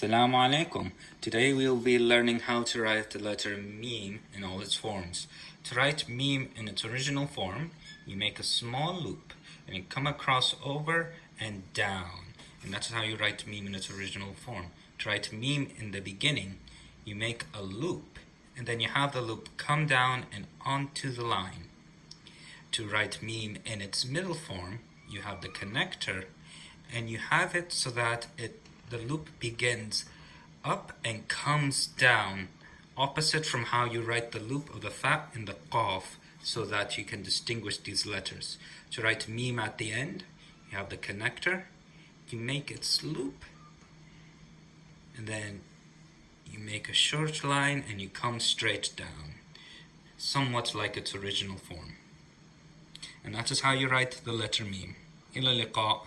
Assalamu alaikum. Today we'll be learning how to write the letter mim in all its forms. To write mim in its original form, you make a small loop and you come across over and down. And that's how you write mim in its original form. To write mim in the beginning, you make a loop and then you have the loop come down and onto the line. To write meme in its middle form, you have the connector and you have it so that it the loop begins up and comes down opposite from how you write the loop of the fa and the qaf so that you can distinguish these letters. To write meme at the end, you have the connector, you make its loop, and then you make a short line and you come straight down, somewhat like its original form. And that is how you write the letter meme. إلى اللقاء